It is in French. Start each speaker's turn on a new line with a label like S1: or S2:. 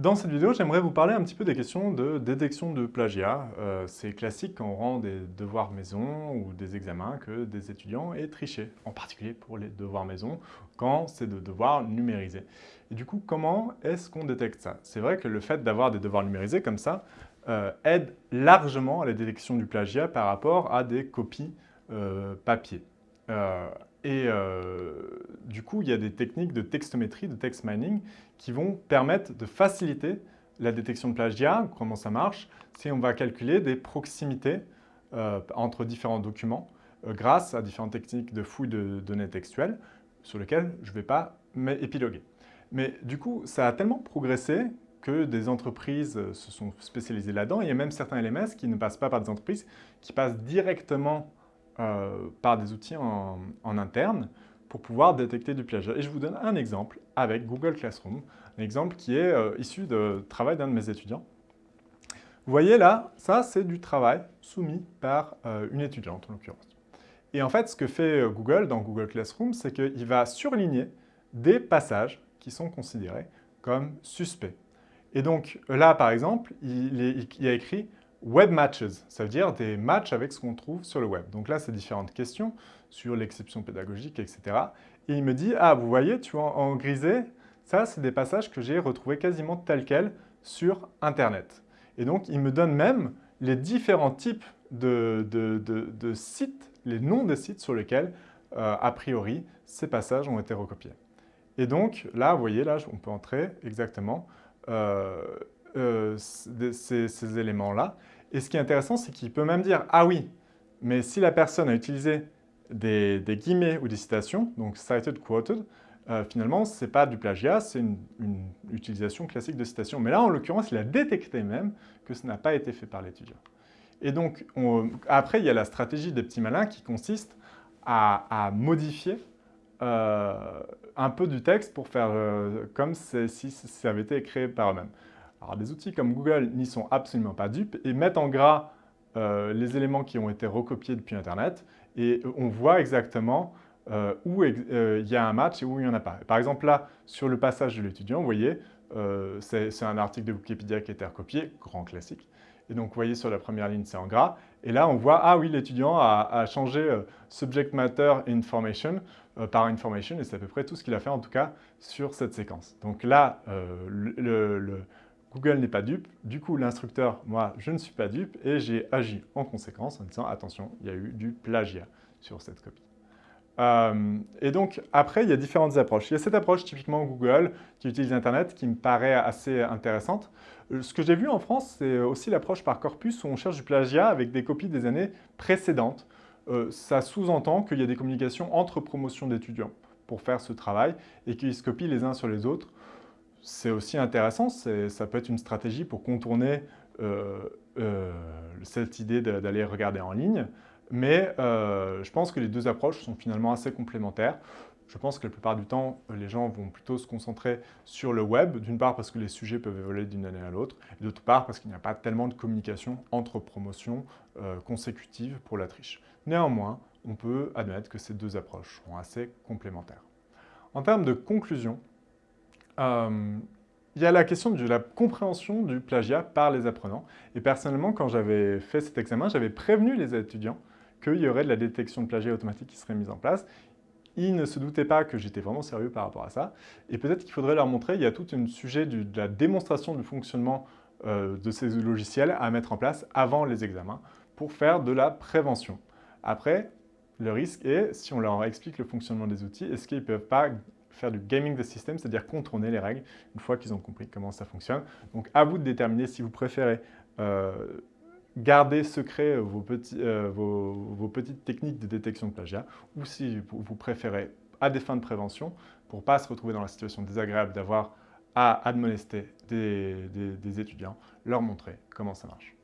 S1: Dans cette vidéo, j'aimerais vous parler un petit peu des questions de détection de plagiat. Euh, c'est classique quand on rend des devoirs maison ou des examens que des étudiants aient triché, en particulier pour les devoirs maison, quand c'est de devoirs numérisés. Et du coup, comment est-ce qu'on détecte ça? C'est vrai que le fait d'avoir des devoirs numérisés comme ça euh, aide largement à la détection du plagiat par rapport à des copies euh, papier. Et euh, du coup, il y a des techniques de textométrie, de text mining, qui vont permettre de faciliter la détection de plagiat. Comment ça marche C'est on va calculer des proximités euh, entre différents documents euh, grâce à différentes techniques de fouille de données textuelles sur lesquelles je ne vais pas épiloguer. Mais du coup, ça a tellement progressé que des entreprises se sont spécialisées là-dedans. Il y a même certains LMS qui ne passent pas par des entreprises, qui passent directement euh, par des outils en, interne pour pouvoir détecter du plagiat. Et je vous donne un exemple avec Google Classroom, un exemple qui est euh, issu de travail d'un de mes étudiants. Vous voyez là, ça c'est du travail soumis par euh, une étudiante en l'occurrence. Et en fait, ce que fait Google dans Google Classroom, c'est qu'il va surligner des passages qui sont considérés comme suspects. Et donc là, par exemple, il, il a écrit Web matches, ça veut dire des matchs avec ce qu'on trouve sur le web. Donc là, c'est différentes questions sur l'exception pédagogique, etc. Et il me dit, ah, vous voyez, tu vois, en grisé, ça, c'est des passages que j'ai retrouvés quasiment tels quels sur Internet. Et donc, il me donne même les différents types de, sites, les noms des sites sur lesquels, euh, a priori, ces passages ont été recopiés. Et donc, là, vous voyez, là, on peut entrer exactement euh, euh, ces, éléments-là. Et ce qui est intéressant, c'est qu'il peut même dire « Ah oui, mais si la personne a utilisé des, guillemets ou des citations, donc cited, quoted, euh, finalement, ce n'est pas du plagiat, c'est une, utilisation classique de citation. Mais là, en l'occurrence, il a détecté même que ce n'a pas été fait par l'étudiant. Et donc, après, il y a la stratégie des petits malins qui consiste à, modifier euh, un peu du texte pour faire comme si ça avait été créé par eux-mêmes. Alors des outils comme Google n'y sont absolument pas dupes et mettent en gras euh, les éléments qui ont été recopiés depuis Internet et on voit exactement euh, où euh, il y a un match et où il n'y en a pas. Par exemple là, sur le passage de l'étudiant, vous voyez, c'est un article de Wikipédia qui a été recopié, grand classique. Et donc, vous voyez, sur la première ligne, c'est en gras. Et là, on voit, ah oui, l'étudiant a, changé subject matter information par information, et c'est à peu près tout ce qu'il a fait, en tout cas, sur cette séquence. Donc là, le Google n'est pas dupe, du coup l'instructeur, moi, je ne suis pas dupe et j'ai agi en conséquence en disant attention, il y a eu du plagiat sur cette copie. Euh, et donc après, il y a différentes approches. Il y a cette approche typiquement Google qui utilise Internet qui me paraît assez intéressante. Euh, ce que j'ai vu en France, c'est aussi l'approche par corpus où on cherche du plagiat avec des copies des années précédentes. Euh, ça sous-entend qu'il y a des communications entre promotions d'étudiants pour faire ce travail et qu'ils se copient les uns sur les autres c'est aussi intéressant, ça peut être une stratégie pour contourner euh, euh, cette idée d'aller regarder en ligne, mais euh, je pense que les deux approches sont finalement assez complémentaires. Je pense que la plupart du temps, les gens vont plutôt se concentrer sur le web, d'une part parce que les sujets peuvent évoluer d'une année à l'autre, et d'autre part parce qu'il n'y a pas tellement de communication entre promotions consécutives pour la triche. Néanmoins, on peut admettre que ces deux approches sont assez complémentaires. En termes de conclusion, il y a la question de la compréhension du plagiat par les apprenants. Et personnellement, quand j'avais fait cet examen, j'avais prévenu les étudiants qu'il y aurait de la détection de plagiat automatique qui serait mise en place. Ils ne se doutaient pas que j'étais vraiment sérieux par rapport à ça. Et peut-être qu'il faudrait leur montrer, il y a tout un sujet de la démonstration du fonctionnement euh, de ces logiciels à mettre en place avant les examens pour faire de la prévention. Après, le risque est, si on leur explique le fonctionnement des outils, est-ce qu'ils ne peuvent pas faire du gaming the system, c'est-à-dire contourner les règles une fois qu'ils ont compris comment ça fonctionne. Donc à vous de déterminer si vous préférez euh, garder secret vos, petits, euh, vos, petites techniques de détection de plagiat ou si vous préférez, à des fins de prévention, pour ne pas se retrouver dans la situation désagréable d'avoir à admonester des étudiants, leur montrer comment ça marche.